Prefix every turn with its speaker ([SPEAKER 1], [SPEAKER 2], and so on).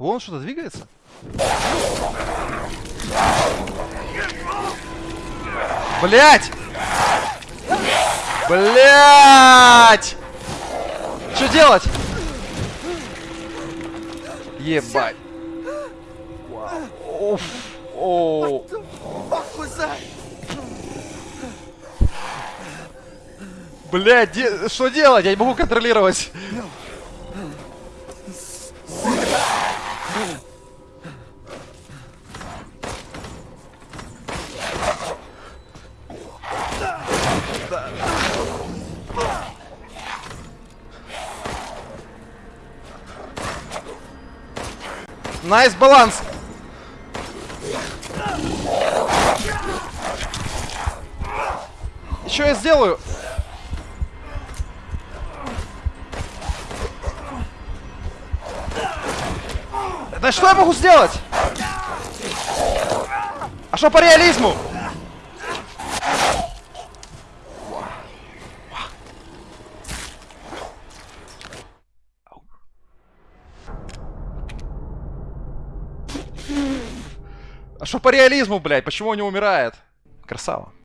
[SPEAKER 1] Вон что-то двигается. Блять! Блять! Что делать? Ебать. Уф. О. Блядь, де- что делать? Я не могу контролировать. Nice баланс. Что я сделаю? Да что я могу сделать? А что по реализму? А что по реализму, блядь? Почему он не умирает? Красава.